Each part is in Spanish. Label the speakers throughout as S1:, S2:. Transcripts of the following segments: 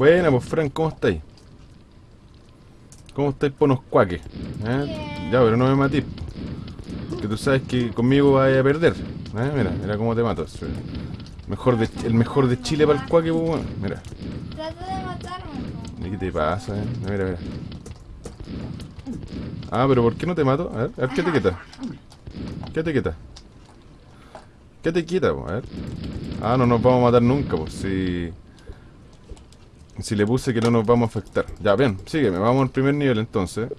S1: Buena, pues Frank, ¿cómo estáis? ¿Cómo estáis por unos cuaques? ¿Eh? Ya, pero no me matís. Que tú sabes que conmigo vas a perder. ¿Eh? Mira, mira cómo te mato. Mejor de, el mejor de Chile para el cuaque, pues bueno. Mira.
S2: Trata de matarme. po.
S1: ¿Y qué te pasa, eh? Mira, mira. Ah, pero ¿por qué no te mato? A ver, a ver, ¿qué te quita? ¿Qué te quita? ¿Qué te quita, po? A ver. Ah, no nos vamos a matar nunca, pues si... Si le puse que no nos vamos a afectar. Ya, bien, sígueme. Vamos al primer nivel entonces.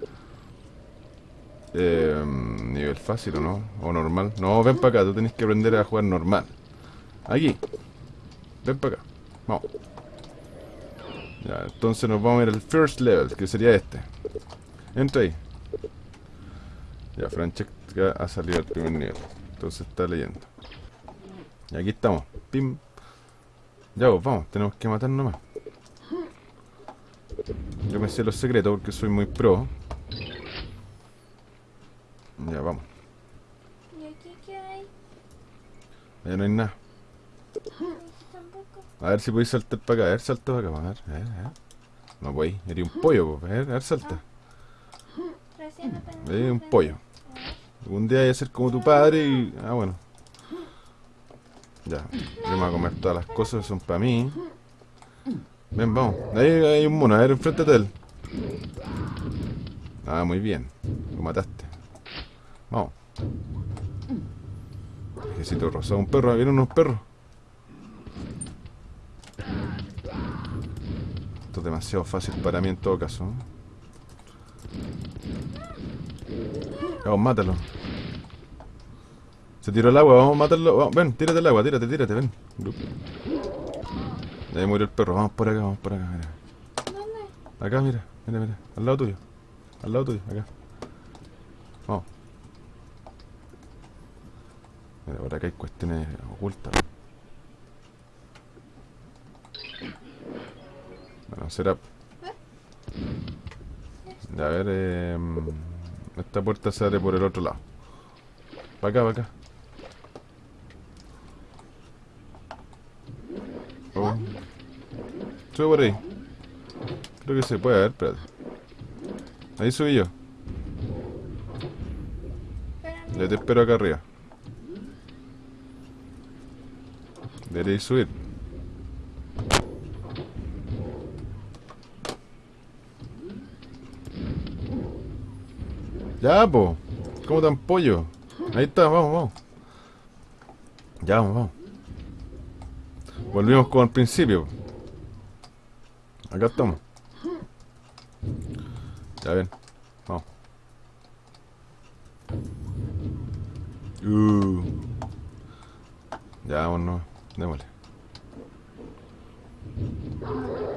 S1: Eh, nivel fácil, ¿o no? O normal. No, ven para acá. Tú tenés que aprender a jugar normal. Aquí. Ven para acá. Vamos. Ya, entonces nos vamos a ir al first level, que sería este. Entra ahí. Ya, Francesca ha salido al primer nivel. Entonces está leyendo. Y aquí estamos. Pim. Ya, pues vamos. Tenemos que matar nomás. Yo me sé los secretos porque soy muy pro. Ya, vamos.
S2: ¿Y aquí qué hay?
S1: Allá no hay nada. A ver si podéis saltar para acá. A ver, salta para acá. A ver, a ver, a ver. No podéis. Eres un pollo, pues. A ver, a ver, salta. Eres un pollo. Algún día voy a ser como tu padre y... Ah, bueno. Ya. Yo me voy a comer todas las cosas, son para mí. Ven, vamos. Ahí hay un mono. A ver, enfréntate a él. Ah, muy bien. Lo mataste. Vamos. Necesito rosado. Un perro. Vienen unos perros. Esto es demasiado fácil para mí en todo caso. ¿no? Vamos, mátalo. Se tiró el agua, vamos a matarlo. Vamos, ven, tírate el agua, tírate, tírate, ven. Ahí murió el perro, vamos por acá, vamos por acá, mira.
S2: ¿Dónde?
S1: Acá, mira, mira, mira. Al lado tuyo. Al lado tuyo, acá. Vamos. Mira, por acá hay cuestiones ocultas. Bueno, será. Ya, a ver, eh, esta puerta se abre por el otro lado. Para acá, para acá. Oh. Sube por ahí. Creo que se puede, ver, espérate. Ahí subí yo. Ya te espero acá arriba. Deberéis subir. Ya, po. ¿Cómo tan pollo? Ahí está, vamos, vamos. Ya, vamos, vamos. Volvimos como al principio. Acá estamos. Ya ven. Vamos. Uh. Ya, vámonos. Démosle.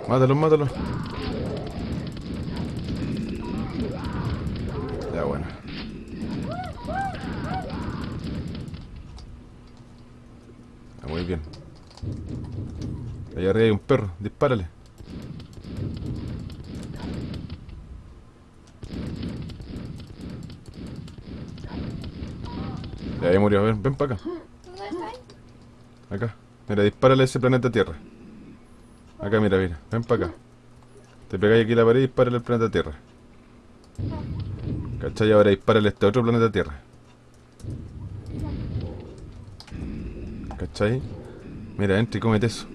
S1: Mátalo, mátalo. Ya, bueno. Ya, muy bien. Allá arriba hay un perro. Dispárale. Ya, ahí murió. Ven, ven para acá. Acá. Mira, dispárale ese planeta Tierra. Acá, mira, mira. Ven para acá. Te pegáis aquí la pared y dispárale al planeta Tierra. ¿Cachai? Ahora dispárale a este otro planeta Tierra. ¿Cachai? Mira, entra y cómete eso.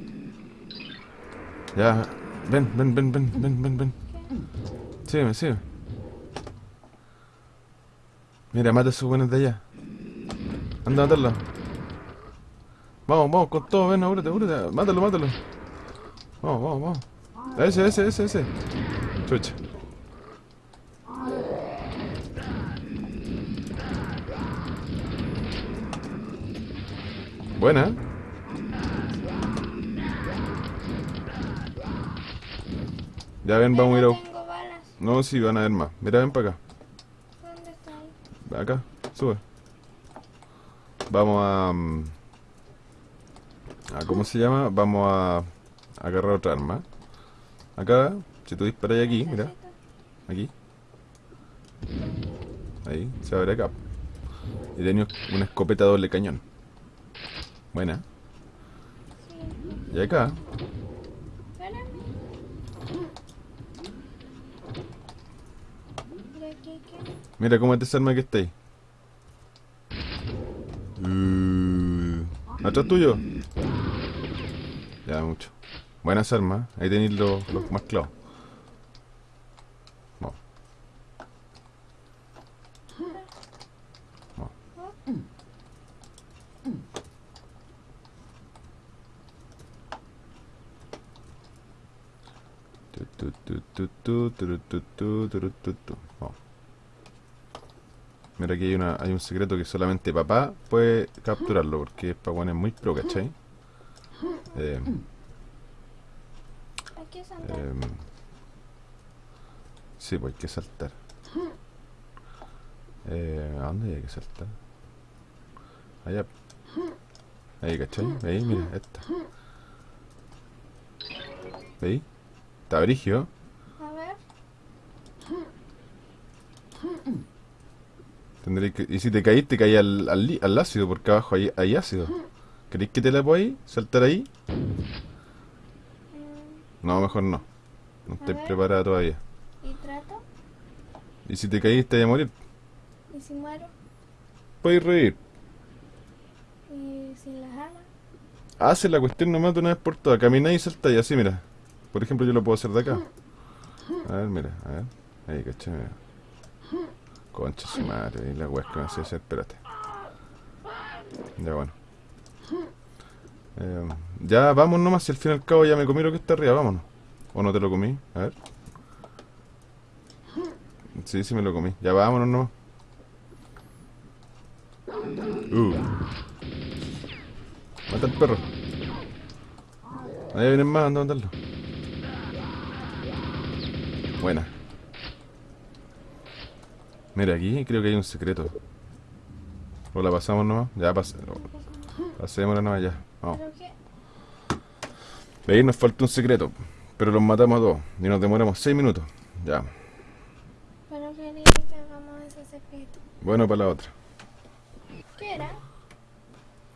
S1: Ya. Ven, ven, ven, ven, ven, ven, ven. Sígueme, sígueme. Mira, mata a esos buenos de allá. Anda a matarlo. Vamos, vamos, con todo, ven, apúrate, apúrate. Mátalo, mátalo. Vamos, vamos, vamos. Ese, ese, ese, ese. Chucha. Buena. Ya ven, vamos a ir a... No, sí, van a ver más. Mira, ven para acá.
S2: ¿Dónde está ahí?
S1: Acá, sube. Vamos a, mm, a... ¿Cómo se llama? Vamos a, agarrar otra arma. Acá, si tú disparas aquí, mira. Aquí. Ahí, se abre acá. Y tenía una escopeta doble cañón. Buena. Y acá. Mira cómo es esa arma que está ahí. ¿Atrás tuyo? Ya, mucho. Buenas armas. Ahí tenéis los, los más clavos. Mira, aquí hay, una, hay un secreto que solamente papá puede capturarlo, porque Paguán es muy pro, ¿cachai? Eh,
S2: Hay que saltar.
S1: em, sí, pues hay que saltar. Eh, ¿A dónde hay que saltar? Allá. Ahí, ¿cachai? Ahí, mira, esta. ¿Veis? Está brigio.
S2: A ver.
S1: Tendréis que, y si te caís, te caí al, al, li- al ácido, porque abajo hay, hay ácido. ¿Queréis que te la ahí? ¿Saltar ahí? No, mejor no. No estoy preparada todavía.
S2: ¿Y trato?
S1: Y si te caís, te vas a morir.
S2: ¿Y si muero?
S1: Puedes reír.
S2: ¿Y sin las alas?
S1: Hace la cuestión nomás de una vez por todas. Camináis y saltáis así, mira. Por ejemplo, yo lo puedo hacer de acá. A ver, mira, a ver. Ahí, cachai, mira. Concha su madre, la weá que me hacer, espérate. Ya bueno. Eh, ya vamos nomás, si al fin y al cabo ya me comí lo que está arriba, vámonos. ¿O no te lo comí? A ver. Sí, sí me lo comí. Ya vámonos nomás. Uh. Mata al perro. Ahí vienen más, anda a matarlo. Buena. Mira, aquí creo que hay un secreto. ¿O la pasamos nomás? Ya pas pasémosla nomás ya. Vamos.
S2: ¿Pero qué?
S1: Ahí nos falta un secreto. Pero los matamos a todos. Y nos demoramos 6 minutos. Ya.
S2: ¿Pero quería que hagamos ese secreto?
S1: Bueno para la otra.
S2: ¿Qué era?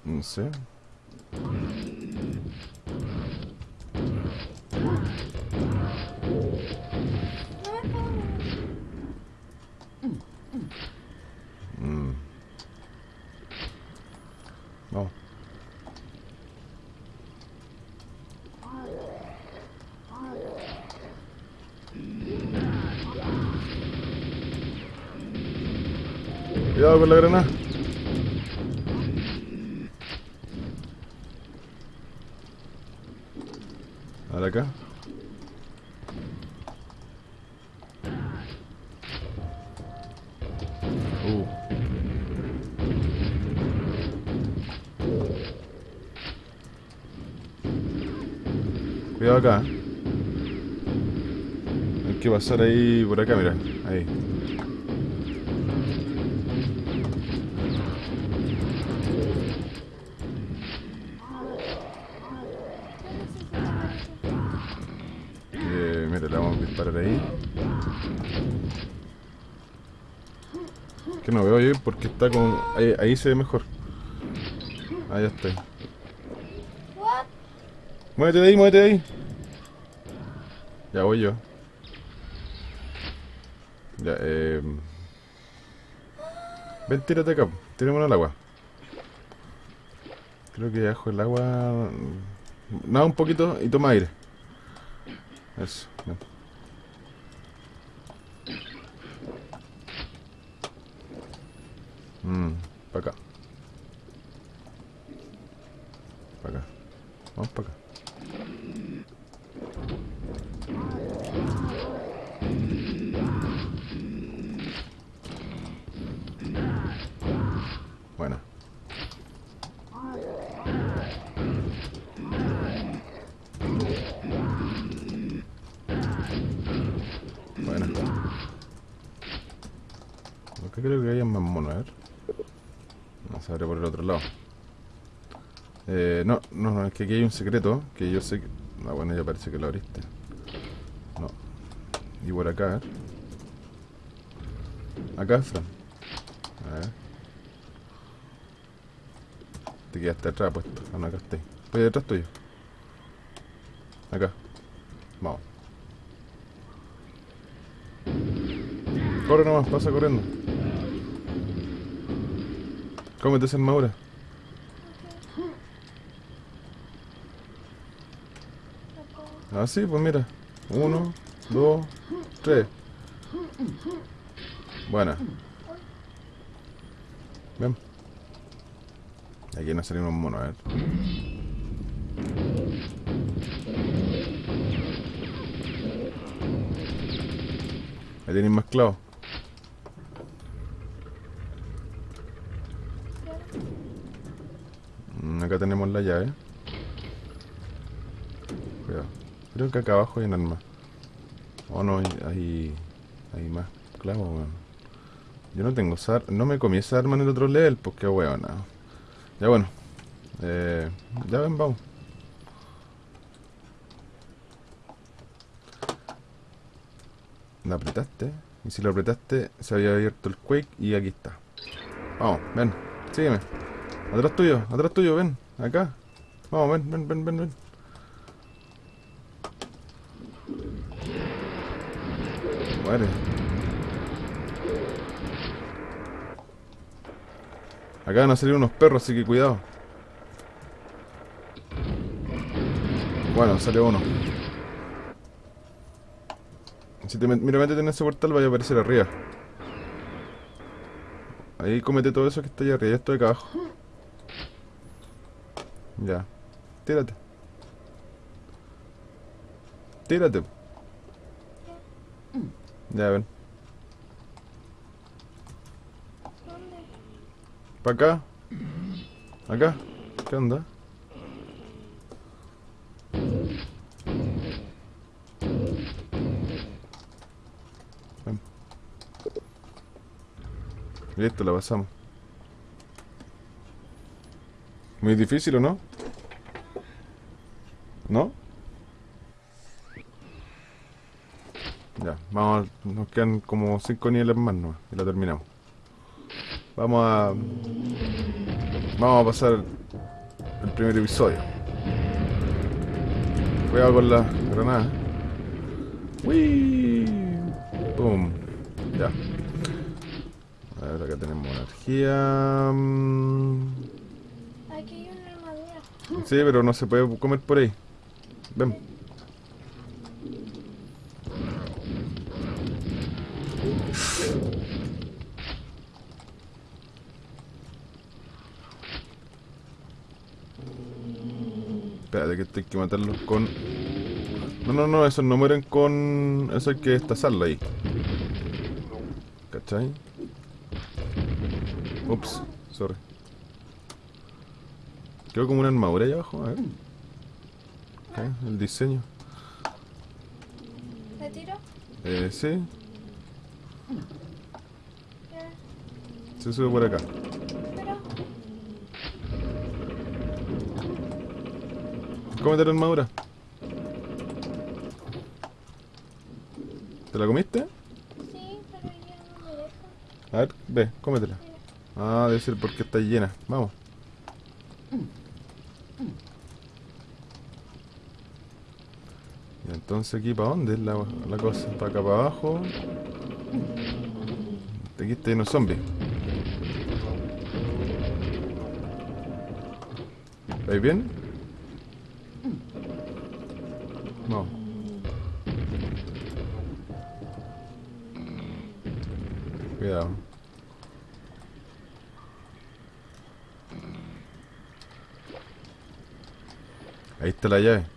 S1: No sé. Cuidado con la granada. Acá. Uh. Cuidado acá. ¿eh? Hay que pasar ahí por acá, mira. Ahí. Porque está con. Ahí, ahí se ve mejor. Ahí está.
S2: What?
S1: Muévete de ahí, muévete de ahí. Ya voy yo. Ya, eh. Ven, tírate acá. Tirémonos al agua. Creo que bajo el agua. Nada un poquito y toma aire. Eso, ven. М -м, пока. Пока. О, пока. Lado. Eh, no, no, es que aquí hay un secreto que yo sé que... Ah, bueno, ya parece que lo abriste. No. Y por acá, ver. Acá, Fran. A ver. Te quedaste atrás puesto. Ah, no, acá estoy. Estoy detrás tuyo. Acá. Vamos. Corre nomás, pasa corriendo. Esa armadura.
S2: No puedo.
S1: Ah, sí, pues mira. Uno, dos, tres. Buena. Ven. Aquí no salimos monos, a ver. Ahí tenéis más clavos. Mm, Acá tenemos la llave. Cuidado. Creo que acá abajo hay un arma. Oh no, hay, hay, más clavos. Yo no tengo esa No me comí esa arma en el otro level, pues qué weón. Ya bueno. Eh, ya ven, vamos. ¿La apretaste? Y si lo apretaste, se había abierto el Quake y aquí está. Vamos, ven, sígueme. Atrás tuyo, atrás tuyo, ven, acá. Vamos, ven, ven, ven, ven, ven. Muere. Acá van a salir unos perros, así que cuidado. Bueno, salió uno. Si te mira, métete en ese portal, vaya a aparecer arriba. Ahí comete todo eso que está allá arriba, ya estoy acá abajo. Ya. Tírate. Tírate. Ya ven. ¿Para acá? ¿Acá? ¿Qué onda? Listo, la pasamos. Muy difícil, ¿o no? ¿No? Ya, vamos, nos quedan como 5 niveles más nomás y la terminamos. Vamos a... Vamos a pasar el primer episodio. Cuidado con la granada. ¡Wii! ¡Pum! Ya. A ver, acá tenemos energía.
S2: Aquí hay una armadura.
S1: Sí, pero no se puede comer por ahí. Ven. Espérate que hay que matarlos con... No, no, no, esos no mueren con... Eso hay que destazarlo ahí. ¿Cachai? Ups, sorry. Quedó como una armadura ahí abajo, a ver. El diseño.
S2: ¿Le tiro?
S1: Eh, sí, se sube por acá.
S2: Pero.
S1: Cómete la armadura. ¿Te la comiste?
S2: Sí, pero ya no me deja.
S1: A ver, ve, cómetela. Ah, debe ser porque está llena. Vamos. Y entonces aquí para dónde es la, cosa? Para acá para abajo. Aquí está lleno zombies. ¿Veis bien? Vamos. Cuidado. Ahí está la llave.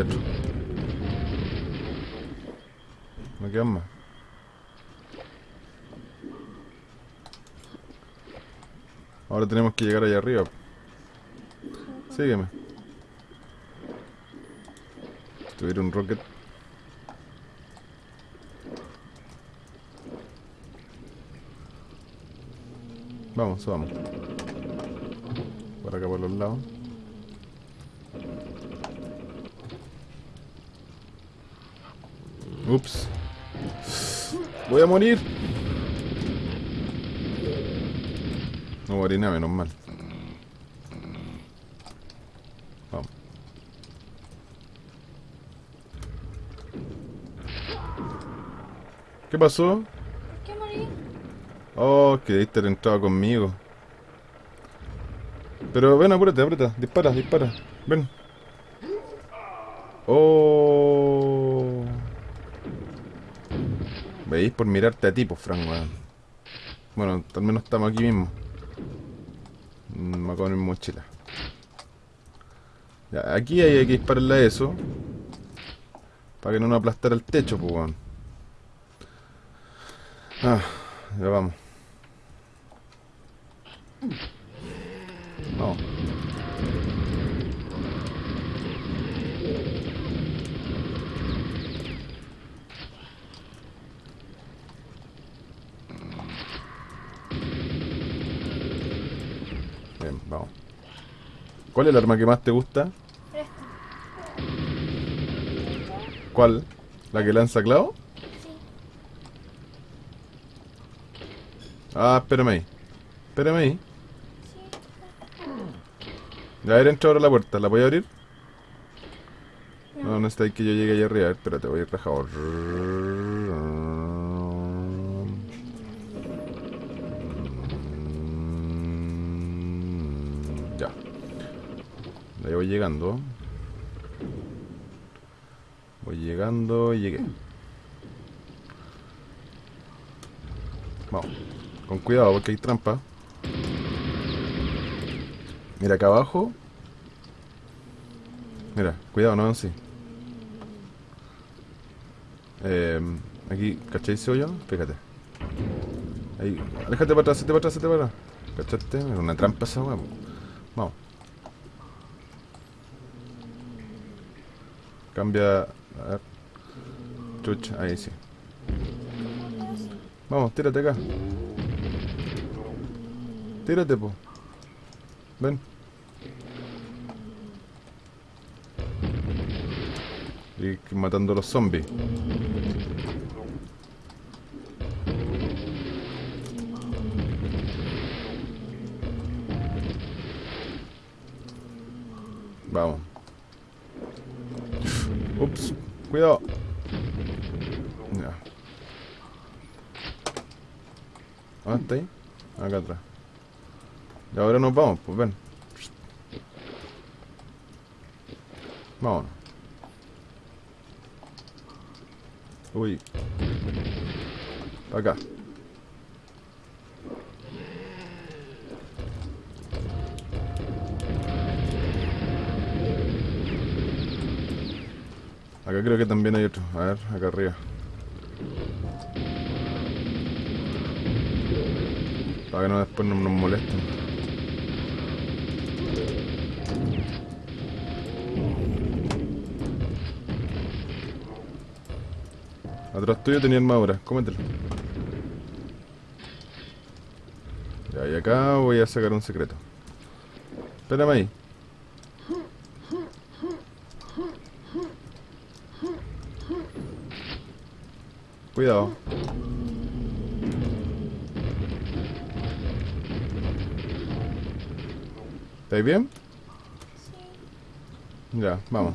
S1: Hay. No quedan más. Ahora tenemos que llegar allá arriba. Sígueme. Tuviera un rocket. Vamos, vamos. Por acá por los lados. Ups. Voy a morir. No morí nada, menos mal. Vamos. ¿Qué pasó?
S2: ¿Qué morí?
S1: Oh, que diste la entrada conmigo. Pero ven, apúrate, apúrate. Dispara, dispara. Ven. Oh. ¿Veis? Por mirarte a ti, pues, Frank, weón. Bueno, al menos estamos aquí mismo. Mm, Me voy a poner mi mochila. Ya, aquí hay que dispararle a eso. Para que no nos aplastara el techo, pues, weón. Ah, ya. Vamos. ¿Cuál es el arma que más te gusta?
S2: Esta.
S1: ¿Cuál? ¿La que lanza clavo?
S2: Sí.
S1: Ah, espérame ahí. Espérame ahí.
S2: Sí.
S1: Ya, a ver, entra ahora a la puerta. ¿La voy a abrir?
S2: No.
S1: No, no está ahí que yo llegue allá arriba. A ver, espérate, voy a ir rajado. Llegando. Voy llegando y llegué. Vamos. Con cuidado porque hay trampa. Mira acá abajo. Mira, cuidado, no sí. Eh, aquí, ¿cachai ese hoyo? Fíjate. Ahí, aléjate para atrás, hazte para atrás, hazte para atrás. ¿Cachaste? Es una trampa esa. Vamos. Cambia. Chucha, ahí sí. Vamos, tírate acá. Tírate, po. Ven. Y matando a los zombies. Vamos. Ups, cuidado. Ya. ¿Dónde está ahí? Acá atrás. Y ahora nos vamos, pues ven. Vámonos. Uy. Pa' acá. Acá creo que también hay otro. A ver, acá arriba. Para que no después no nos molesten. Atrás tuyo tenía armadura, cómetelo. Ya, y acá voy a sacar un secreto. Espérame ahí. Cuidado. ¿Estáis bien?
S2: Sí.
S1: Ya, vamos.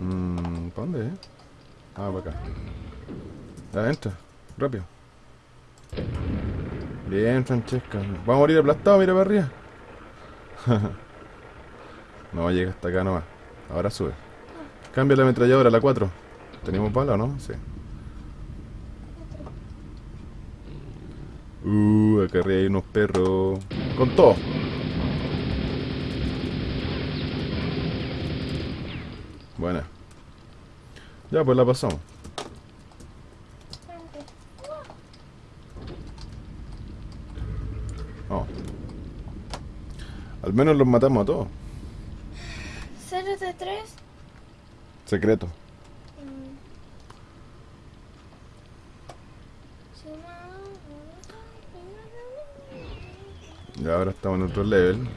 S1: Mm, ¿Para dónde, eh? Ah, para acá. Ya, entra. Rápido. Bien, Francesca. Vamos a morir aplastado, mira para arriba. no, llega hasta acá nomás. Ahora sube. Cambia la ametralladora, la 4. ¿Tenemos bala o no? Sí. Uh, acá arriba hay unos perros. Con todo. Buena. Ya, pues la pasamos.
S2: Espérate.
S1: Vamos. Al menos los matamos a todos.
S2: ¿Cero de tres?
S1: Secreto.
S2: Sí, no.
S1: Y ahora estamos en otro level.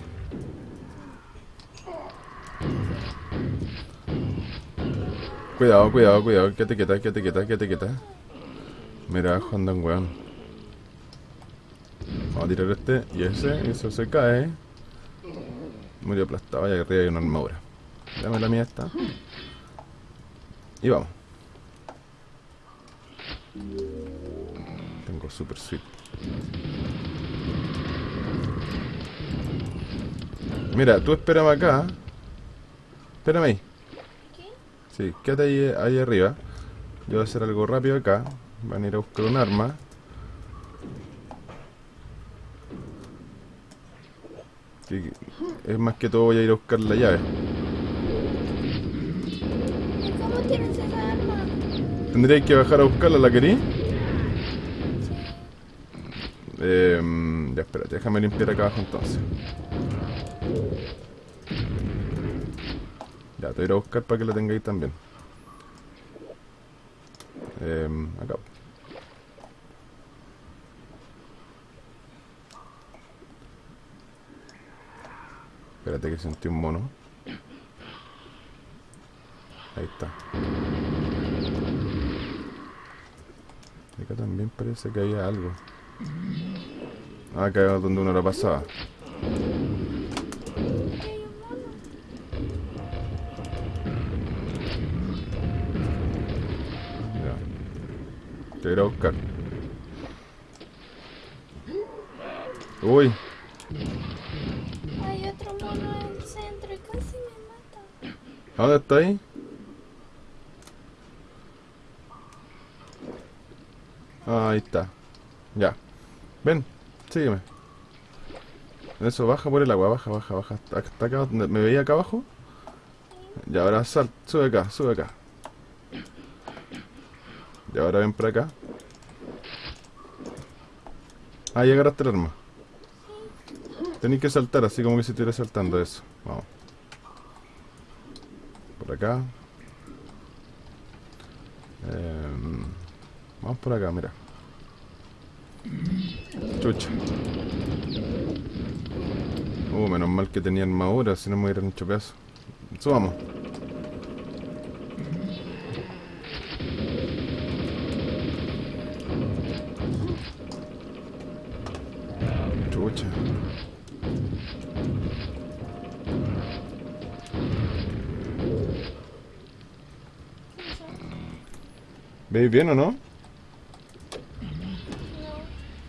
S1: Cuidado, cuidado, cuidado. Quédate quieta, quédate quieta, quédate quieta. Mira, abajo anda un weón. Vamos a tirar este y ese, eso se cae. Murió aplastado y arriba hay una armadura. Dame la mía esta. Y vamos. Tengo super sweet. Mira, tú espérame acá. Espérame ahí.
S2: ¿Qué?
S1: Sí, quédate ahí, ahí arriba. Yo voy a hacer algo rápido acá. Van a ir a buscar un arma. Que- Es más que todo voy a ir a buscar la llave.
S2: ¿Y cómo tienes esa arma?
S1: Tendría que bajar a buscarla, ¿la querí?
S2: Sí.
S1: Eh, ya, espérate, déjame limpiar acá abajo entonces. Ya, te voy a ir a buscar para que la tengáis también. Eh, acá. Espérate que sentí un mono. Ahí está. Acá también parece que había algo. Ah, acá es donde uno la pasaba. Ya. Te voy a ir a buscar. Uy,
S2: Hay otro mono en el centro y casi me mata.
S1: ¿a ¿dónde ahí? Ah, ahí está. Ya. Ven, sígueme. Eso, baja por el agua, baja, baja, baja. Hasta hasta acá, ¿me veía acá abajo? Ya, ahora sal, sube acá, sube acá. Y ahora ven por acá. Ah, ya agarraste el arma. Tenéis que saltar, así como que si estuviera saltando eso. Vamos. Por acá. Em, vamos por acá, mira. Chucha. Uh, menos mal que tenía armadura, si no me hubieran hecho pedazo. Subamos. ¿Veis bien o no?
S2: No.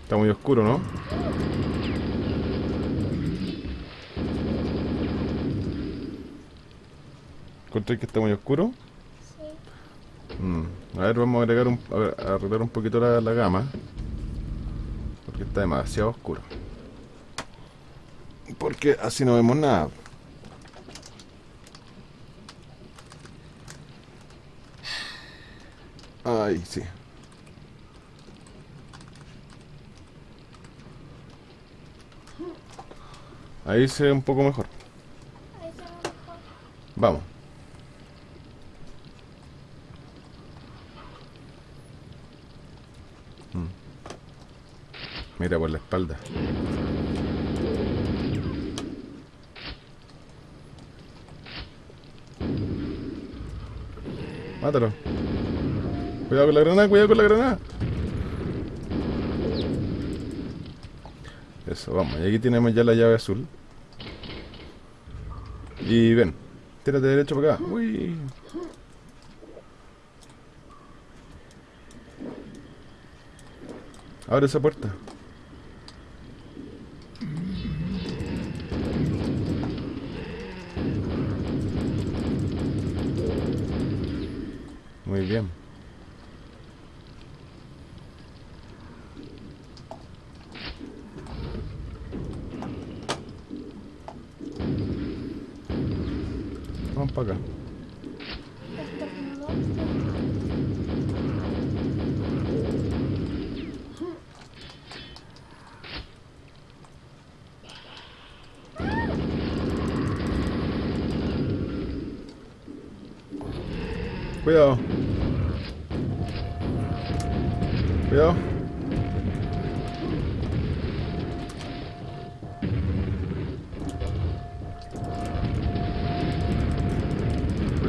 S1: Está muy oscuro, ¿no? ¿Encontré que está muy oscuro?
S2: Sí.
S1: Mm, A ver, vamos a agregar un, a arreglar un poquito la, la gama. Porque está demasiado oscuro. Porque así no vemos nada. Ay, sí. Ahí se un poco mejor. Vamos. Mm. Mira por la espalda. Mátalo. Cuidado con la granada, cuidado con la granada. Eso, vamos. Y aquí tenemos ya la llave azul. Y ven, tírate derecho para acá. Uy. Abre esa puerta.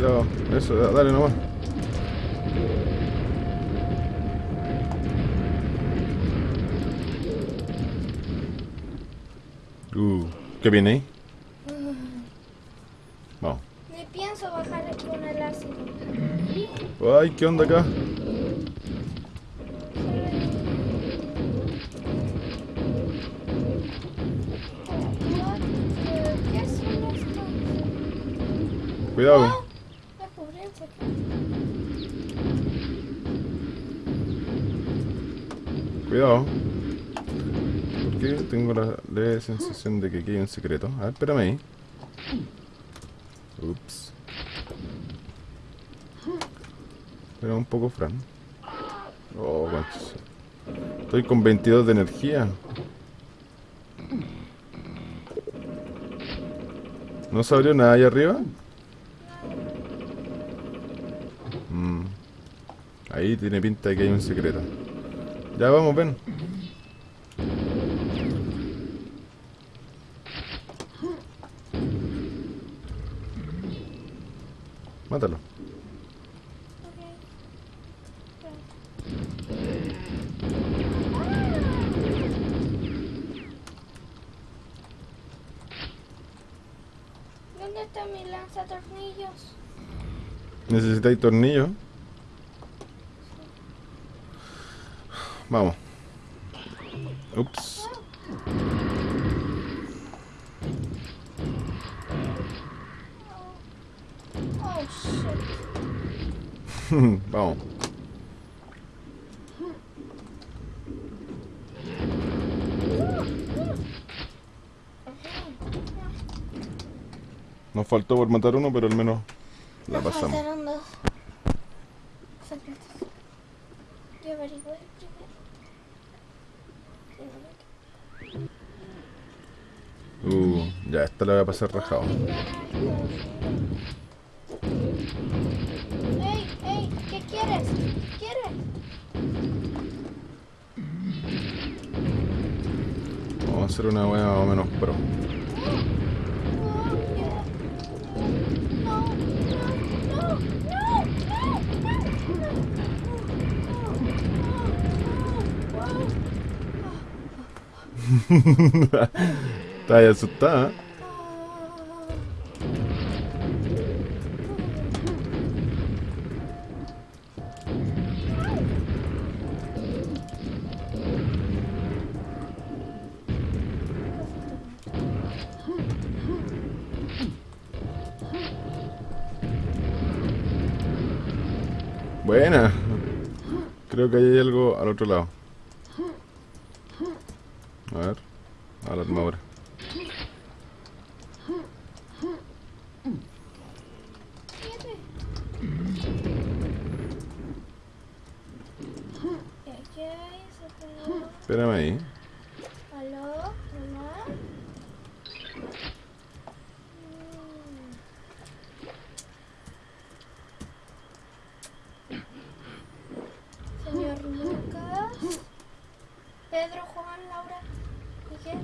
S1: Pero eso, dale nomás. Uh, ¿qué viene ahí? Mm. Vamos.
S2: Ni pienso bajar con el ácido.
S1: Ay, ¿qué onda acá? Sensación de que aquí hay un secreto? A ver, espérame ahí. Ups. Espera un poco, Fran. Oh, conchas. Estoy con 22 de energía. ¿No se abrió nada ahí arriba? Mm. Ahí tiene pinta de que hay un secreto. Ya vamos, ven. Mátalo.
S2: ¿Dónde está mi lanzatornillos?
S1: ¿Necesitáis tornillo? Vamos. Ups.
S2: Oh, shit.
S1: Vamos. Nos faltó por matar uno, pero al menos la
S2: Nos
S1: pasamos.
S2: faltaron dos secretos. Yo averigüé primero.
S1: Uh, ya, esta la voy a pasar rajado. Hacer una wea más o menos pro. Está asustada. Hay algo al otro lado. A ver. A la armadura.
S2: ¿Qué qué hay? Se pegó.
S1: Espérame ahí.
S2: ¿Aló? ¿Hola? Mm. Señor Lucas. Pedro, Juan, Laura. Miguel.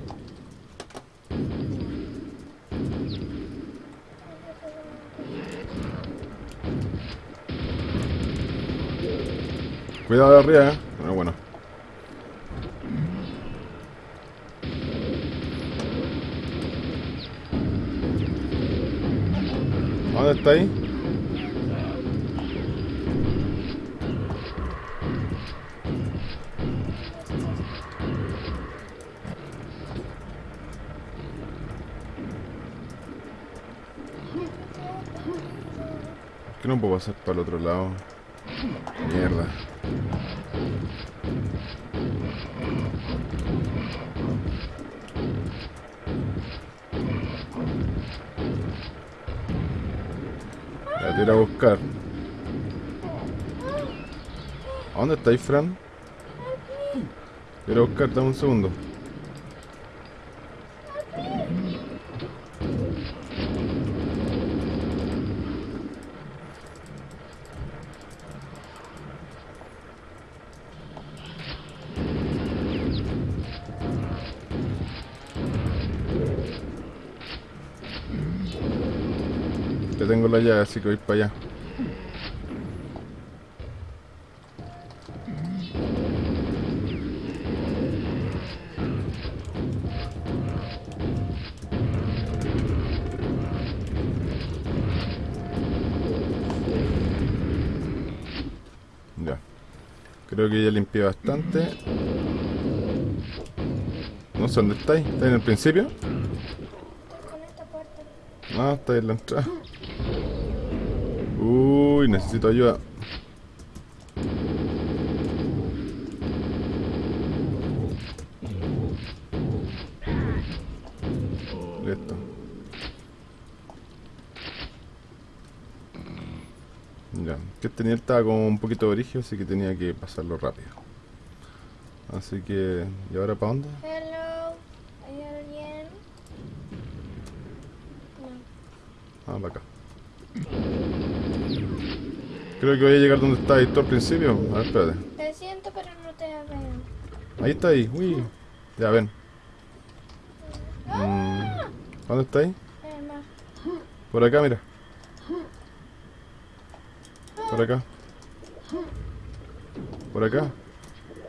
S1: Cuidado de arriba, eh. Bueno. ¿Dónde está ahí? ¿Por qué no puedo pasar para el otro lado? Mierda. La tira a buscar. ¿A dónde estáis, Fran? Quiero buscar, dame un segundo. así que voy para allá. Ya. Creo que ya limpié bastante. No sé dónde estáis. ¿Estáis en el principio? Ah, está en la entrada. Uy, necesito ayuda. Listo. Ya, que nivel estaba como un poquito de origen, así que tenía que pasarlo rápido. Así que, ¿y ahora para dónde?
S2: Hello. ¿Hay alguien? No.
S1: Ah, para acá. Creo que voy a llegar donde estaba tú al principio. A ver, espérate.
S2: Te siento, pero no te veo.
S1: Ahí está ahí. Uy. Ya ven. Mm, ¿Dónde está ahí?
S2: Mar.
S1: Por acá, mira. Por acá. Por acá.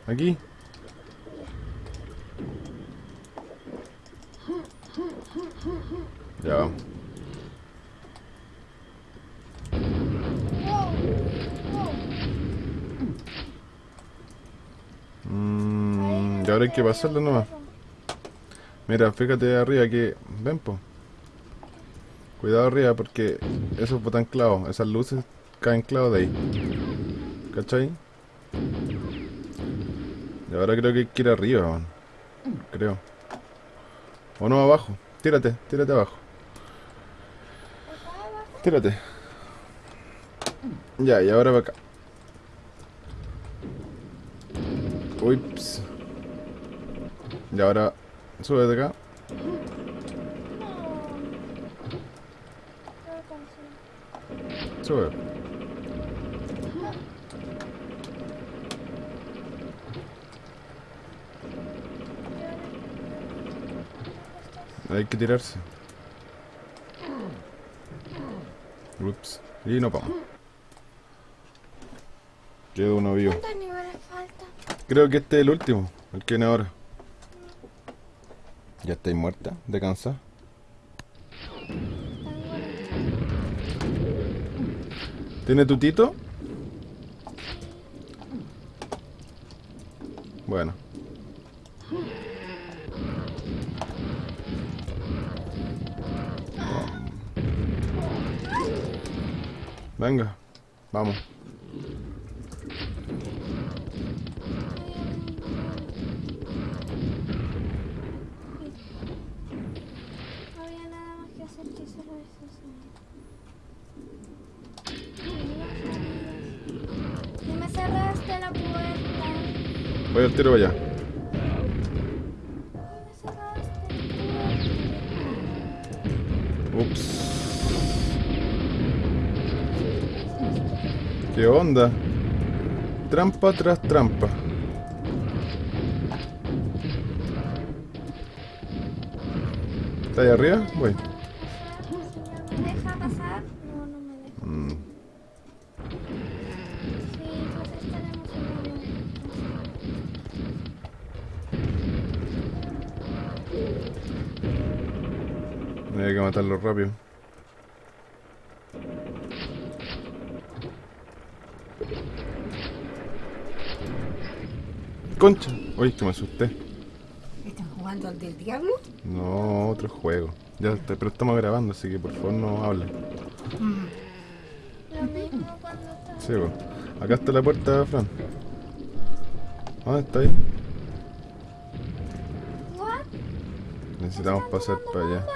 S1: Aquí. Ya vamos. Ahora hay que pasarlo nomás. Mira, fíjate arriba que... Ven, po. Cuidado arriba porque esos botan clavos. Esas luces caen clavos de ahí. ¿Cachai? Y ahora creo que hay que ir arriba, man. Creo. O no, abajo. Tírate, tírate abajo. Tírate. Ya, y ahora para acá. Ups. Y ahora sube de acá. Sube. Hay que tirarse. Ups. Y no vamos. Queda uno vivo.
S2: ¿Cuántos niveles faltan?
S1: Creo que este es el último. El que viene ahora. ¿Ya estáis muerta? ¿De cansada? ¿Tiene tutito? Bueno. Venga, vamos. Tiro allá. Ups. ¿Qué onda? Trampa tras trampa. ¿Está ahí arriba? Voy. Matarlo rápido. Concha. Uy, que me asusté.
S3: ¿Están jugando al del diablo?
S1: No, otro juego. Ya, está- pero estamos grabando, así que por favor no hablen.
S2: Lo mismo cuando.
S1: Sí, po. Acá está la puerta, Fran. ¿Dónde está ahí? Necesitamos pasar para allá.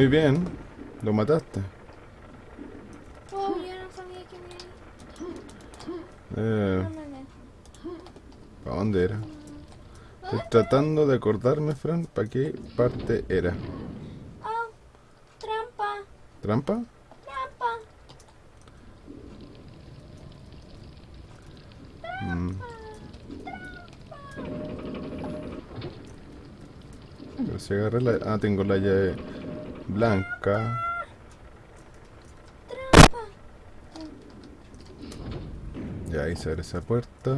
S1: Muy bien, lo mataste.
S2: Wow, yo no sabía que me.
S1: Eh. ¿Para dónde era? Estoy tratando de acordarme, Fran, para qué parte era.
S2: Oh, trampa,
S1: ¿Trampa?
S2: trampa.
S1: Mm. Pero si agarré la... Ah, tengo la llave blanca. Ya ahí se abre esa puerta.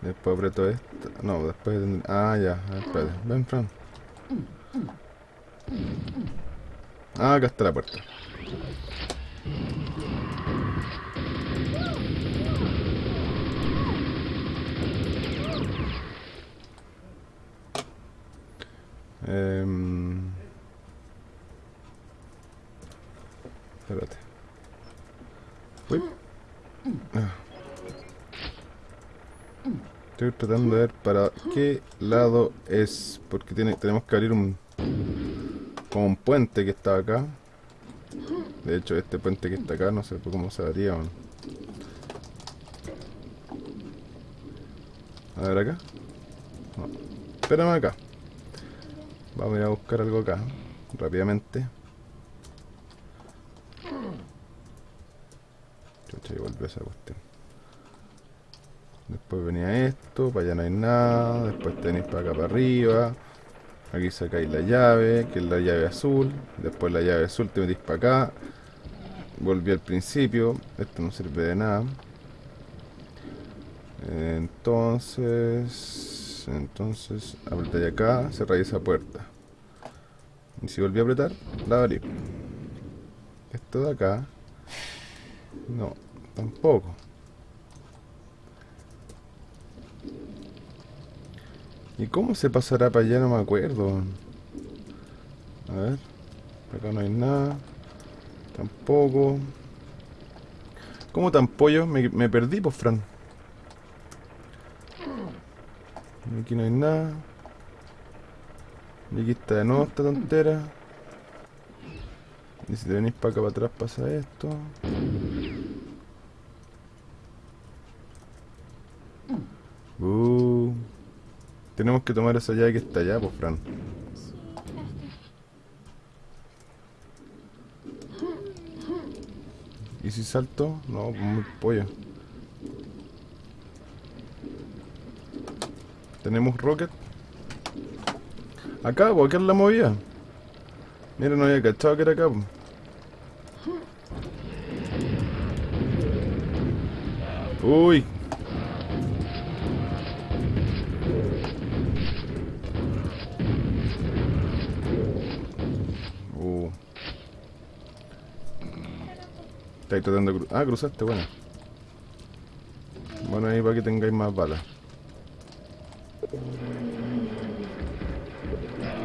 S1: Después aprieto esta. No, después... Ah, ya. Espérate. Ven, Fran. Ah, acá está la puerta. Estoy tratando de ver para qué lado es. Porque tenemos que abrir un. Como un puente que está acá. De hecho, este puente que está acá, no sé cómo se haría. A ver acá. Espérame acá. Vamos a ir a buscar algo acá. Rápidamente. Chucha, y volvió esa cuestión. Venía esto, para allá no hay nada. Después tenéis para acá para arriba. Aquí sacáis la llave, que es la llave azul. Después la llave azul te metís para acá. Volví al principio. Esto no sirve de nada. Entonces, entonces, apretáis acá, cerráis esa puerta. Y si volví a apretar, la abrí. Esto de acá, no, tampoco. ¿Y cómo se pasará para allá? No me acuerdo. A ver, acá no hay nada. Tampoco. ¿Cómo tan pollo? Me, me perdí, pues, Fran. Aquí no hay nada. Y aquí está de nuevo esta tontera. Y si te venís para acá para atrás pasa esto. Uh, tenemos que tomar esa llave que está allá, pues Fran. ¿Y si salto? No, pues muy pollo. Tenemos rocket. Acá, pues acá es la movida. Mira, no había cachado que era acá. pues. Uy. Estáis tratando de cruzar. Ah, cruzaste, bueno. Bueno, ahí para que tengáis más balas.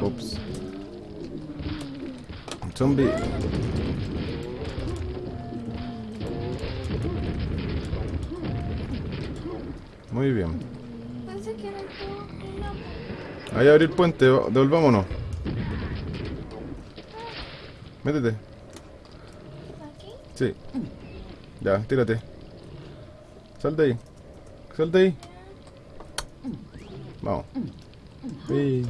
S1: Ups. Zombie. Muy bien. Ahí abre el puente, devolvámonos. Métete.
S2: aquí.
S1: Sí. Ya, tírate. Sal de ahí. Sal de ahí. Vamos. Sí.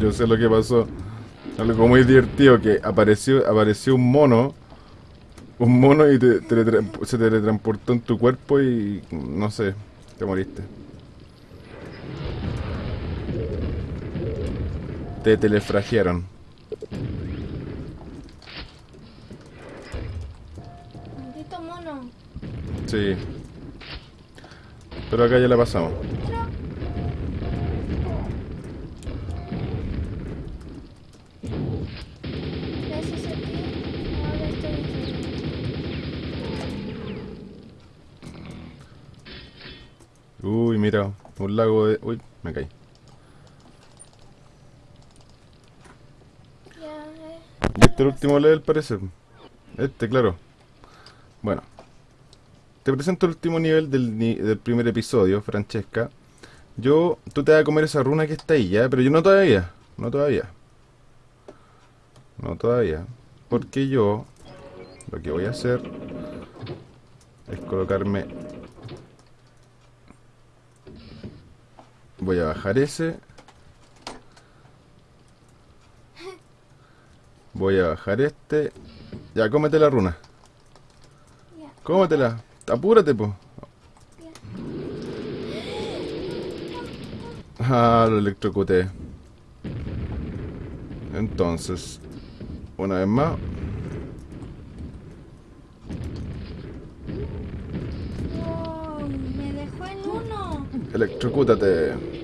S1: Yo sé lo que pasó. Algo muy divertido que apareció, apareció un mono. Un mono y te, teletra- se teletransportó en tu cuerpo y no sé, te moriste. Te telefragiaron.
S2: Maldito mono.
S1: Sí. Pero acá ya la pasamos. Uy, mira, un lago de... Uy, me caí.
S2: Ya, eh.
S1: Y este es el último level parece. Este, claro. Bueno. Te presento el último nivel del, del primer episodio, Francesca. Yo, tú te vas a comer esa runa que está ahí, ¿ya? Pero yo no todavía. No todavía. No todavía. Porque yo, lo que voy a hacer es colocarme... Voy a bajar ese. Voy a bajar este. Ya, cómete la runa. Cómetela. Apúrate, po. Ah, lo electrocuté. Entonces, una vez más.
S2: Wow, me dejó en uno.
S1: Electrocútate.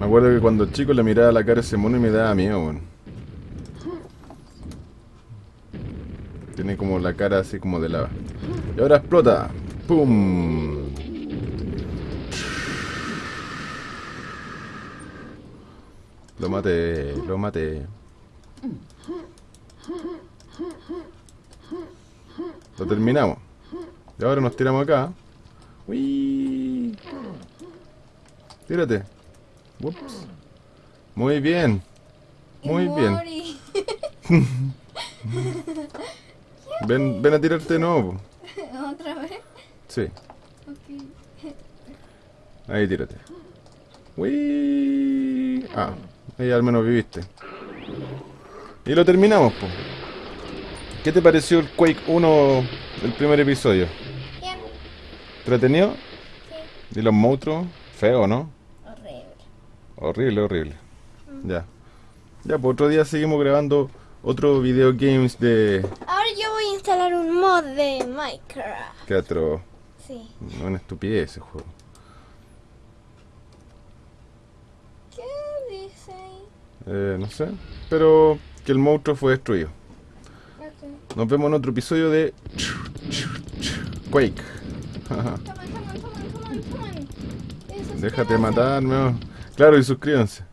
S1: Me acuerdo que cuando chico le miraba la cara a ese mono y me daba miedo, weón. Tiene como la cara así como de lava. Y ahora explota. ¡Pum! Lo maté, lo maté. Lo terminamos. Y ahora nos tiramos acá. Uy. Tírate. Ups. Muy bien. Muy bien. Ven, ven a tirarte de nuevo.
S2: ¿Otra vez?
S1: Sí. Ahí tírate. Uy. Ah, ahí al menos viviste. Y lo terminamos, po. ¿Qué te pareció el Quake 1, el primer episodio?
S2: Bien.
S1: ¿Entretenido?
S2: Sí.
S1: ¿Y los monstruos? Feo, ¿no?
S2: Horrible.
S1: Horrible, horrible. Ya. Ya, pues otro día seguimos grabando otro video games de
S2: Ahora yo voy a instalar un mod de Minecraft.
S1: teatro.
S2: Sí.
S1: No, una estupidez ese juego.
S2: ¿Qué dice ahí?
S1: Eh, no sé. Pero que el monstruo fue destruido.
S2: Ok.
S1: Nos vemos en otro episodio de Quake.
S2: Come on, on, on,
S1: Déjate
S2: que no.
S1: Claro, y suscríbanse.